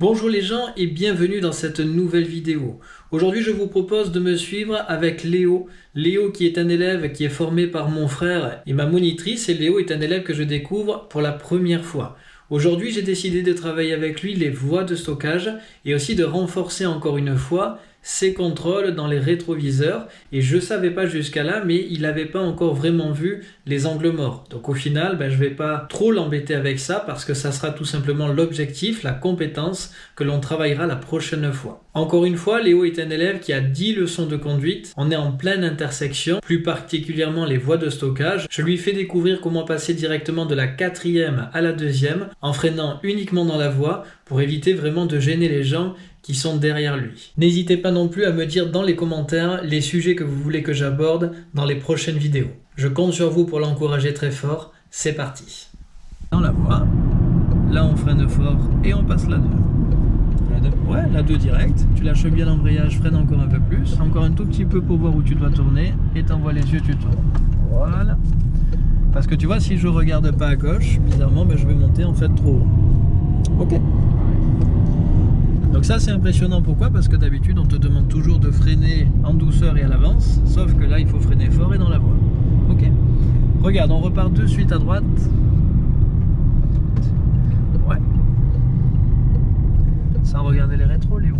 Bonjour les gens et bienvenue dans cette nouvelle vidéo. Aujourd'hui je vous propose de me suivre avec Léo. Léo qui est un élève qui est formé par mon frère et ma monitrice et Léo est un élève que je découvre pour la première fois. Aujourd'hui j'ai décidé de travailler avec lui les voies de stockage et aussi de renforcer encore une fois ses contrôles dans les rétroviseurs. Et je savais pas jusqu'à là mais il n'avait pas encore vraiment vu les angles morts. Donc au final ben, je vais pas trop l'embêter avec ça parce que ça sera tout simplement l'objectif la compétence que l'on travaillera la prochaine fois. Encore une fois Léo est un élève qui a 10 leçons de conduite. On est en pleine intersection plus particulièrement les voies de stockage. Je lui fais découvrir comment passer directement de la quatrième à la deuxième en freinant uniquement dans la voie pour éviter vraiment de gêner les gens qui sont derrière lui. N'hésitez pas non plus à me dire dans les commentaires les sujets que vous voulez que j'aborde dans les prochaines vidéos. Je compte sur vous pour l'encourager très fort. C'est parti. Dans la voie, là on freine fort et on passe la 2. La 2 Ouais, la 2 direct. Tu lâches bien l'embrayage, freine encore un peu plus. Encore un tout petit peu pour voir où tu dois tourner et t'envoies les yeux, tu tournes. Voilà. Parce que tu vois, si je regarde pas à gauche, bizarrement, ben, je vais monter en fait trop haut. Ok. Donc ça c'est impressionnant, pourquoi? Parce que d'habitude on te demande toujours de freiner en douceur et à l'avance, sauf que là il faut freiner fort et dans la voie. Ok Regarde, on repart de suite à droite. Ouais. Sans regarder les rétros, Léo.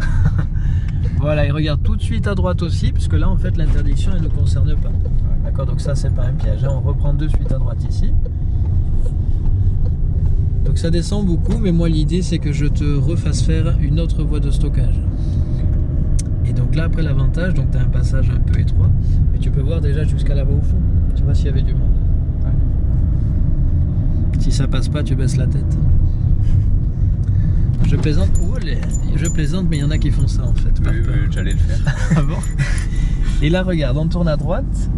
voilà, il regarde tout de suite à droite aussi, puisque là en fait l'interdiction elle ne concerne pas. D'accord, donc ça c'est pas un piège. Hein. On reprend de suite à droite ici. Donc ça descend beaucoup, mais moi l'idée c'est que je te refasse faire une autre voie de stockage. Et donc là après l'avantage, donc tu as un passage un peu étroit, mais tu peux voir déjà jusqu'à là-bas au fond. Tu vois s'il y avait du monde. Si ça passe pas, tu baisses la tête. Je plaisante, oh, je plaisante, mais il y en a qui font ça en fait. Oui, oui j'allais le faire. ah bon? Et là regarde, on tourne à droite,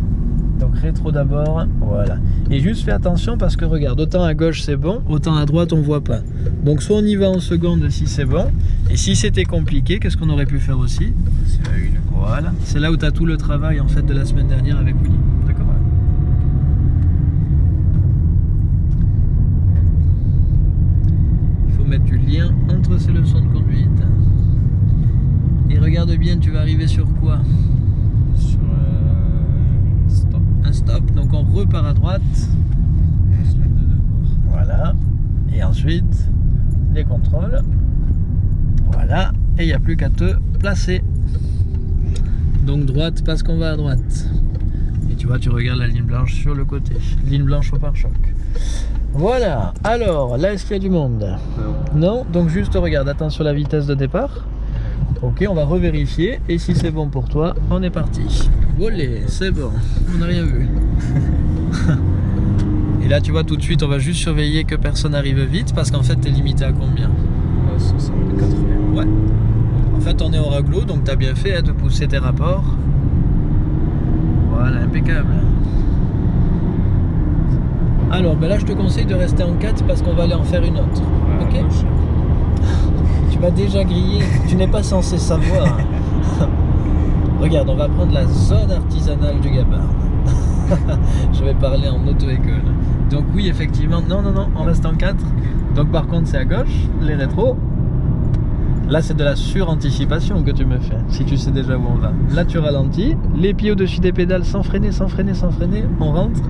donc rétro d'abord, voilà. Et juste fais attention parce que regarde, autant à gauche c'est bon, autant à droite on voit pas. Donc soit on y va en seconde si c'est bon, et si c'était compliqué, qu'est-ce qu'on aurait pu faire aussi? C'est la une. Voilà, c'est là où tu as tout le travail en fait de la semaine dernière avec Willy. D'accord? Il faut mettre du lien entre ces leçons de conduite. Et regarde bien, tu vas arriver sur quoi stop. À droite. Voilà. Et ensuite, les contrôles. Voilà. Et il n'y a plus qu'à te placer. Donc droite parce qu'on va à droite. Et tu vois, tu regardes la ligne blanche sur le côté. Ligne blanche au pare-choc. Voilà. Alors, là, est-ce qu'il y a du monde? Non. Donc juste regarde, attention la vitesse de départ. Ok, on va revérifier. Et si c'est bon pour toi, on est parti. Volé, c'est bon. On n'a rien vu. Là, tu vois, tout de suite, on va juste surveiller que personne arrive vite. Parce qu'en fait, t'es limité à combien 60, 80. Ouais. En fait, on est au raglo, donc t'as bien fait hein, de pousser tes rapports. Voilà, impeccable. Alors, ben là, je te conseille de rester en 4 parce qu'on va aller en faire une autre. ok déjà grillé. Tu n'es pas censé savoir. Regarde, on va prendre la zone artisanale du Gabard. Je vais parler en auto-école. Donc oui, effectivement, non, non, non, on reste en 4. Donc par contre, c'est à gauche, les rétros. Là, c'est de la suranticipation que tu me fais, si tu sais déjà où on va. Là, tu ralentis, les pieds au-dessus des pédales sans freiner, sans freiner, sans freiner. On rentre,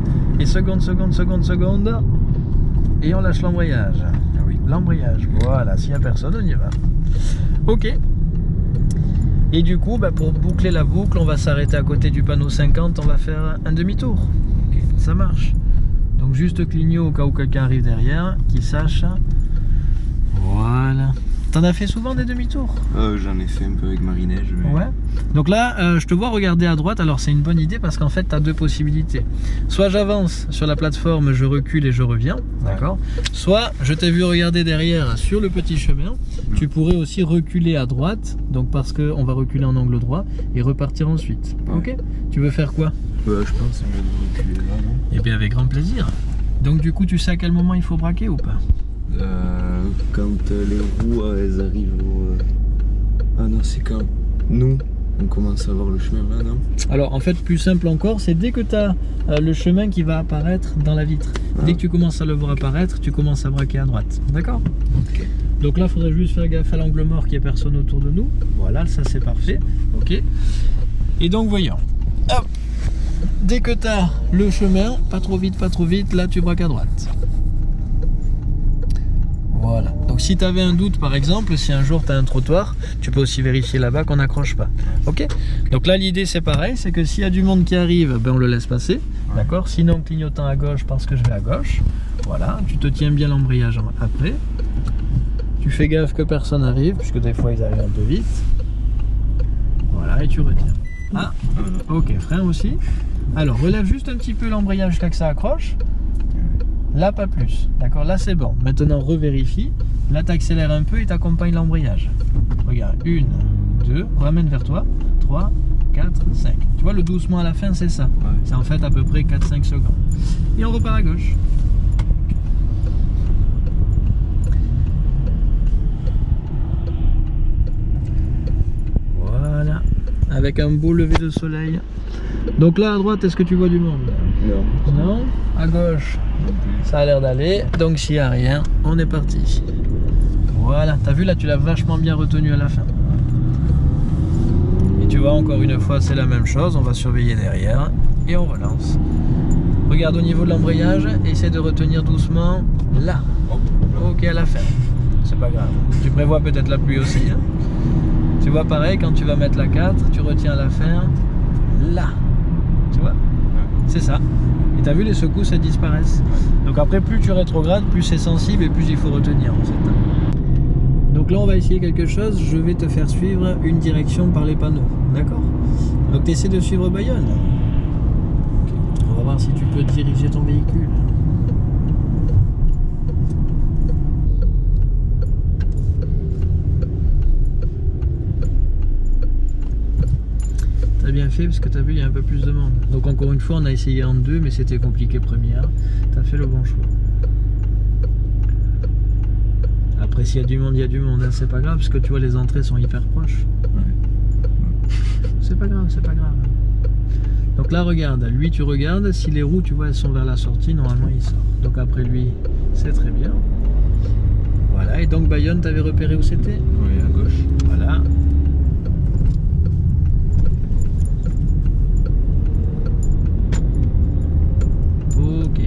et seconde, seconde, seconde, seconde, et on lâche l'embrayage l'embrayage. Voilà, s'il n'y a personne, on y va. Ok. Et du coup, bah, pour boucler la boucle, on va s'arrêter à côté du panneau 50, on va faire un demi-tour. Ça marche. Donc juste clignoter au cas où quelqu'un arrive derrière, qu'il sache. Voilà. T'en as fait souvent des demi-tours? Euh, J'en ai fait un peu avec Marie-Neige. Ouais. Donc là, euh, je te vois regarder à droite. Alors c'est une bonne idée parce qu'en fait, tu as deux possibilités. Soit j'avance sur la plateforme, je recule et je reviens. D'accord? Soit je t'ai vu regarder derrière sur le petit chemin. Tu pourrais aussi reculer à droite. Donc parce qu'on va reculer en angle droit et repartir ensuite. Ok? Tu veux faire quoi? Je pense que reculer là. Eh bien, avec grand plaisir. Donc du coup, tu sais à quel moment il faut braquer ou pas? Euh, quand les roues elles arrivent au... Ah non, c'est quand nous on commence à voir le chemin là, non? Alors en fait, plus simple encore, c'est dès que tu as euh, le chemin qui va apparaître dans la vitre. Dès ah. que tu commences à le voir apparaître, tu commences à braquer à droite. D'accord? Donc là, il faudrait juste faire gaffe à l'angle mort qu'il n'y ait personne autour de nous. Voilà, ça c'est parfait. Ok. Et donc, voyons. Hop. Dès que tu as le chemin, pas trop vite, pas trop vite, là tu braques à droite. Voilà. Donc si tu avais un doute par exemple, si un jour tu as un trottoir, tu peux aussi vérifier là-bas qu'on n'accroche pas. Ok? Donc là l'idée c'est pareil, c'est que s'il y a du monde qui arrive, ben on le laisse passer. D'accord? Sinon clignotant à gauche parce que je vais à gauche. Voilà, tu te tiens bien l'embrayage après. Tu fais gaffe que personne arrive, puisque des fois ils arrivent un peu vite. Voilà, et tu retiens. Ah, ok, frein aussi. Alors, relève juste un petit peu l'embrayage jusqu'à que ça accroche. Là, pas plus. D'accord Là, c'est bon. Maintenant, revérifie. Là, tu accélères un peu et tu accompagnes l'embrayage. Regarde, une, deux, ramène vers toi. 3, 4, 5. Tu vois, le doucement à la fin, c'est ça. C'est en fait à peu près 4-5 secondes. Et on repart à gauche. Voilà. Avec un beau lever de soleil. Donc là, à droite, est-ce que tu vois du monde Non. Non À gauche Ça a l'air d'aller. Donc s'il n'y a rien, on est parti. Voilà. T'as vu, là, tu l'as vachement bien retenu à la fin. Et tu vois, encore une fois, c'est la même chose. On va surveiller derrière et on relance. Regarde au niveau de l'embrayage, essaie de retenir doucement là. Ok, à la fin. C'est pas grave. Tu prévois peut-être la pluie aussi. hein. tu vois, pareil, quand tu vas mettre la 4, tu retiens à la fin là. C'est ça. Et t'as vu, les secousses, elles disparaissent. Donc après, plus tu rétrogrades, plus c'est sensible et plus il faut retenir en fait. Donc là, on va essayer quelque chose. Je vais te faire suivre une direction par les panneaux. D'accord? Donc tu essaies de suivre Bayonne. On va voir si tu peux diriger ton véhicule. Fait parce que t'as vu il y a un peu plus de monde. Donc encore une fois on a essayé en deux mais c'était compliqué première. T'as fait le bon choix. Après s'il y a du monde, il y a du monde, hein, c'est pas grave parce que tu vois les entrées sont hyper proches. C'est pas grave, c'est pas grave. Donc là regarde, lui tu regardes, si les roues tu vois elles sont vers la sortie, normalement il sort. Donc après lui, c'est très bien. Voilà, et donc Bayonne, t'avais repéré où c'était? Oui, à gauche. Voilà. Ok.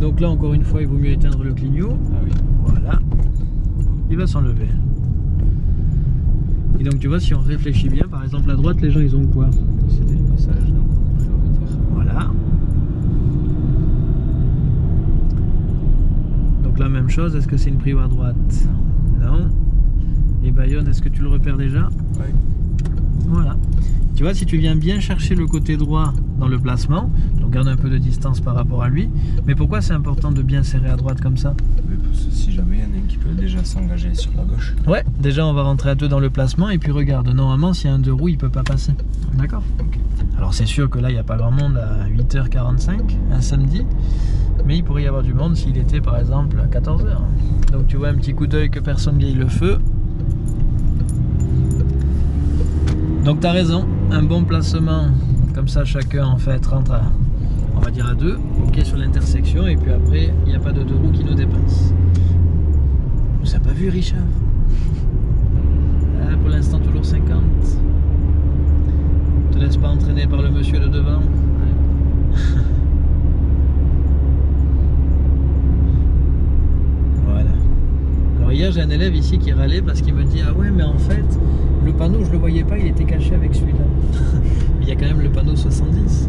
Donc là encore une fois il vaut mieux éteindre le clignot. Ah oui. Voilà. Il va s'enlever. Et donc tu vois si on réfléchit bien, par exemple à droite les gens ils ont quoi? C'était le passage. Voilà. Donc la même chose, est-ce que c'est une prio à droite? Non. Et Bayonne, est-ce que tu le repères déjà? Ouais. Voilà. Tu vois, si tu viens bien chercher le côté droit dans le placement, donc garde un peu de distance par rapport à lui. Mais pourquoi c'est important de bien serrer à droite comme ça? Parce que si jamais il y en a un qui peut déjà s'engager sur la gauche. Ouais, déjà on va rentrer à deux dans le placement et puis regarde, normalement s'il y a un deux roues, il peut pas passer. D'accord? Alors c'est sûr que là, il n'y a pas grand monde à 8h45, un samedi, mais il pourrait y avoir du monde s'il était par exemple à 14h. Donc tu vois un petit coup d'œil que personne grille le feu. Donc tu as raison, un bon placement, comme ça chacun en fait rentre à, on va dire à deux, ok sur l'intersection, et puis après, il n'y a pas de deux roues qui nous dépassent. Vous avez pas vu Richard? Ah, Pour l'instant toujours 50 te laisse pas entraîner par le monsieur de devant. voilà. Alors j'ai un élève ici qui râlait parce qu'il me dit ah ouais mais en fait le panneau je le voyais pas il était caché avec celui-là. il y a quand même le panneau 70.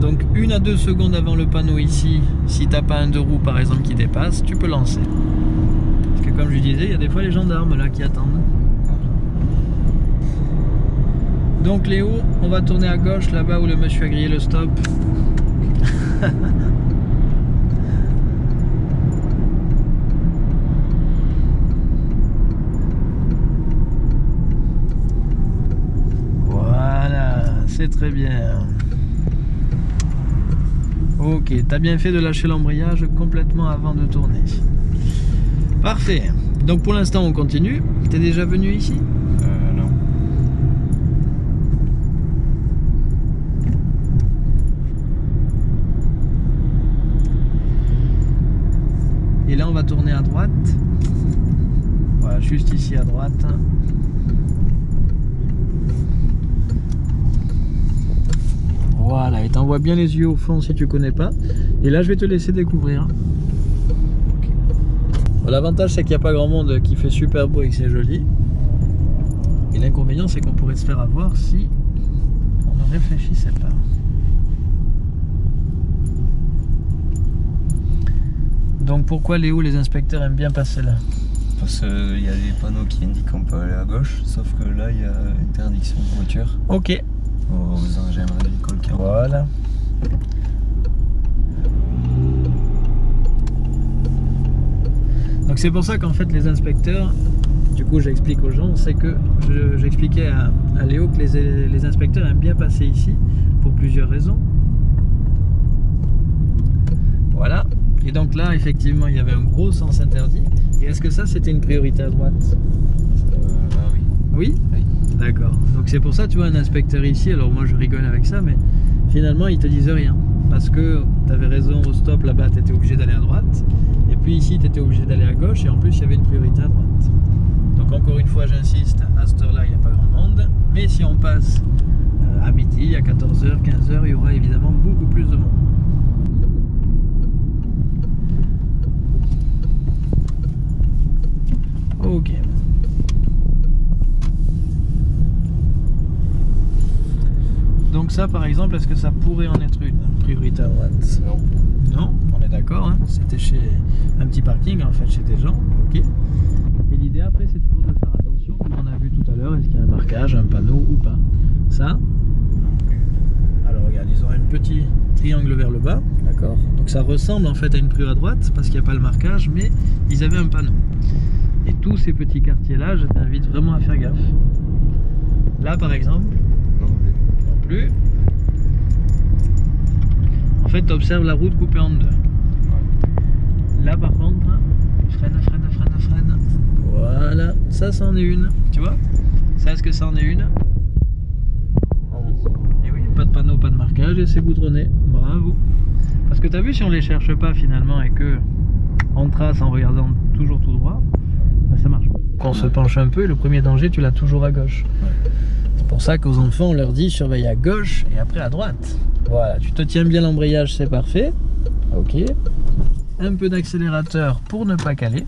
Donc une à deux secondes avant le panneau ici, si t'as pas un deux roues par exemple qui dépasse, tu peux lancer. Parce que comme je disais, il y a des fois les gendarmes là qui attendent. Donc Léo, on va tourner à gauche là-bas où le monsieur a grillé le stop. c'est très bien. Ok, t'as bien fait de lâcher l'embrayage complètement avant de tourner. Parfait. Donc pour l'instant, on continue. T'es déjà venu ici? Euh, non. Et là, on va tourner à droite. Voilà, juste ici à droite. Voilà, et t'envoies bien les yeux au fond si tu connais pas. Et là, je vais te laisser découvrir. L'avantage, c'est qu'il n'y a pas grand monde qui fait super beau et que c'est joli. Et l'inconvénient, c'est qu'on pourrait se faire avoir si on ne réfléchissait pas. Donc pourquoi Léo, les inspecteurs aiment bien passer là? Parce qu'il y a des panneaux qui indiquent qu'on peut aller à gauche, sauf que là il y a interdiction de voiture Ok, aux engins agricoles qui voilà. Donc c'est pour ça qu'en fait les inspecteurs, du coup j'explique aux gens, c'est que je- j'expliquais à, à Léo que les, les inspecteurs aiment bien passer ici pour plusieurs raisons. Voilà. Et donc là effectivement il y avait un gros sens interdit. Et est-ce que ça c'était une priorité à droite? Euh, oui. Oui? Oui. D'accord. Donc c'est pour ça, tu vois, un inspecteur ici, alors moi je rigole avec ça, mais finalement ils te disent rien. Parce que tu avais raison, au stop là-bas, tu étais obligé d'aller à droite. Et puis ici, tu étais obligé d'aller à gauche. Et en plus, il y avait une priorité à droite. Donc encore une fois, j'insiste, à cette heure-là, il n'y a pas grand monde. Mais si on passe euh, à midi, à 14h, 15h, il y aura évidemment beaucoup plus de monde. Ok. Donc ça, par exemple, est-ce que ça pourrait en être une priorité à droite Non. Non, on est d'accord. hein? C'était chez un petit parking, en fait, chez des gens. Ok. Et l'idée après, c'est toujours de faire attention, comme on a vu tout à l'heure, est-ce qu'il y a un marquage, un panneau ou pas? Ça? Alors regarde, ils ont un petit triangle vers le bas, d'accord. Donc ça ressemble en fait à une prue à droite parce qu'il n'y a pas le marquage, mais ils avaient un panneau. Et tous ces petits quartiers-là, je t'invite vraiment à faire gaffe. Là, par exemple, plus. En fait, tu observes la route coupée en deux. Là, par contre, freine, freine, freine, freine. Voilà, ça, c'en est une. Tu vois? Ça, est-ce que ça en est une? Et oui, pas de panneau, pas de marquage et c'est goudronné. Bravo. Parce que tu as vu, si on les cherche pas finalement et que on trace en regardant toujours tout droit, bah, ça marche. Quand on se penche un peu, le premier danger, tu l'as toujours à gauche. Pour ça qu'aux enfants, on leur dit surveille à gauche et après à droite. Voilà, tu te tiens bien l'embrayage, c'est parfait. Ok. Un peu d'accélérateur pour ne pas caler.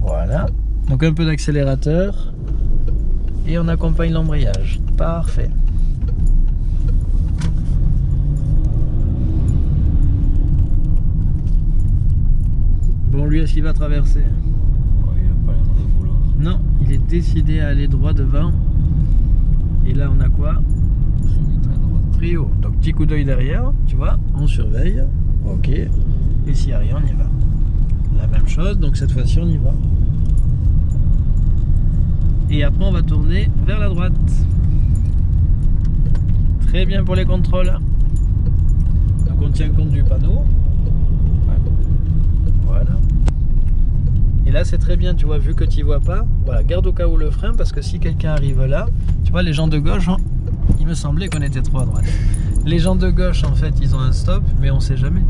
Voilà. Donc un peu d'accélérateur et on accompagne l'embrayage. Parfait. Bon, lui, est-ce qu'il va traverser? Ouais, il pas l'air de vouloir. Non, décidé à aller droit devant. Et là, on a quoi? Trio. Donc petit coup d'œil derrière, tu vois, on surveille. Ok. Et s'il n'y a rien, on y va. La même chose, donc cette fois-ci on y va. Et après on va tourner vers la droite. Très bien pour les contrôles. Donc on tient compte du panneau. Voilà. Et là c'est très bien, tu vois, vu que tu vois pas, voilà, garde au cas où le frein parce que si quelqu'un arrive là, tu vois, les gens de gauche, hein, il me semblait qu'on était trop à droite. Les gens de gauche, en fait, ils ont un stop, mais on sait jamais.